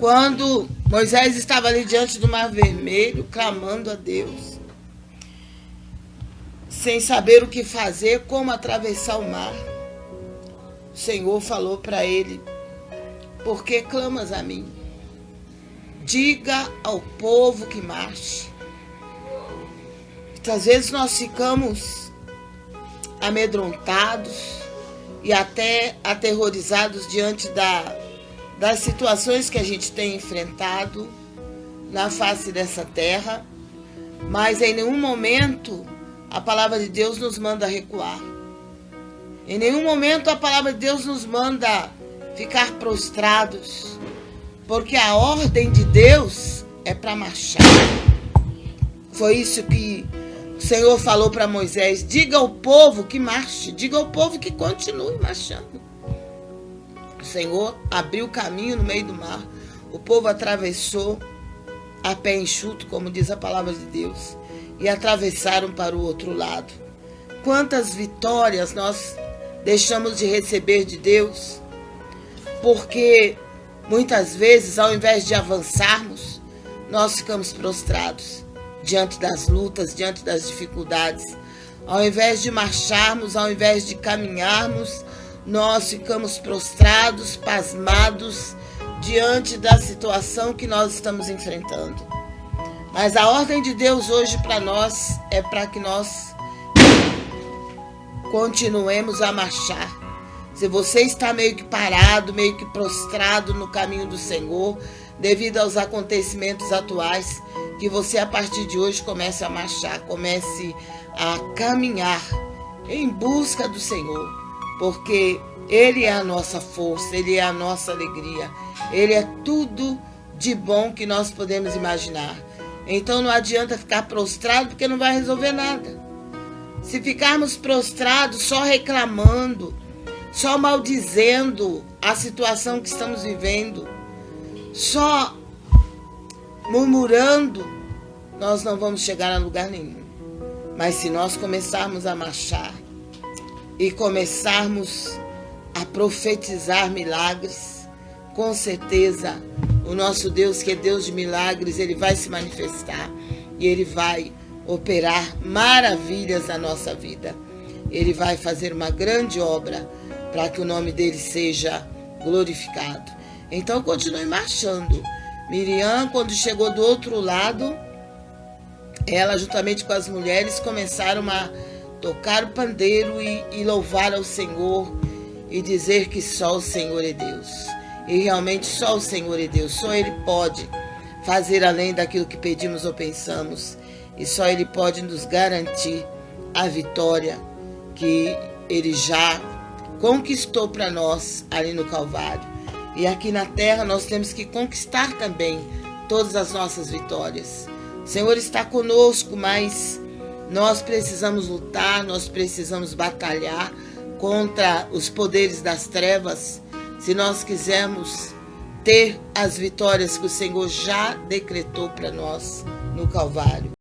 quando Moisés estava ali diante do Mar Vermelho, clamando a Deus, sem saber o que fazer, como atravessar o mar. O Senhor falou para ele: Por que clamas a mim? Diga ao povo que marche. Muitas vezes nós ficamos amedrontados e até aterrorizados diante da, das situações que a gente tem enfrentado na face dessa terra, mas em nenhum momento a palavra de Deus nos manda recuar. Em nenhum momento a palavra de Deus nos manda ficar prostrados, porque a ordem de Deus é para marchar. Foi isso que o Senhor falou para Moisés: diga ao povo que marche, diga ao povo que continue marchando. O Senhor abriu o caminho no meio do mar, o povo atravessou a pé enxuto, como diz a palavra de Deus, e atravessaram para o outro lado. Quantas vitórias nós deixamos de receber de Deus, porque muitas vezes, ao invés de avançarmos, nós ficamos prostrados diante das lutas, diante das dificuldades. Ao invés de marcharmos, ao invés de caminharmos, nós ficamos prostrados, pasmados diante da situação que nós estamos enfrentando. Mas a ordem de Deus hoje para nós é para que nós continuemos a marchar. Se você está meio que parado, meio que prostrado no caminho do Senhor, devido aos acontecimentos atuais, que você a partir de hoje comece a marchar, comece a caminhar em busca do Senhor, porque Ele é a nossa força, Ele é a nossa alegria, Ele é tudo de bom que nós podemos imaginar. Então não adianta ficar prostrado porque não vai resolver nada. Se ficarmos prostrados só reclamando, só maldizendo a situação que estamos vivendo, só murmurando, nós não vamos chegar a lugar nenhum. Mas se nós começarmos a marchar e começarmos a profetizar milagres, com certeza o nosso Deus, que é Deus de milagres, ele vai se manifestar e ele vai operar maravilhas na nossa vida. Ele vai fazer uma grande obra para que o nome dele seja glorificado. Então continue marchando. Miriam, quando chegou do outro lado, ela, juntamente com as mulheres, começaram a tocar o pandeiro e, e louvar ao Senhor e dizer que só o Senhor é Deus. E realmente só o Senhor é Deus, só Ele pode fazer além daquilo que pedimos ou pensamos. E só Ele pode nos garantir a vitória que Ele já conquistou para nós ali no Calvário. E aqui na terra nós temos que conquistar também todas as nossas vitórias. O Senhor está conosco, mas nós precisamos lutar, nós precisamos batalhar contra os poderes das trevas se nós quisermos ter as vitórias que o Senhor já decretou para nós no Calvário.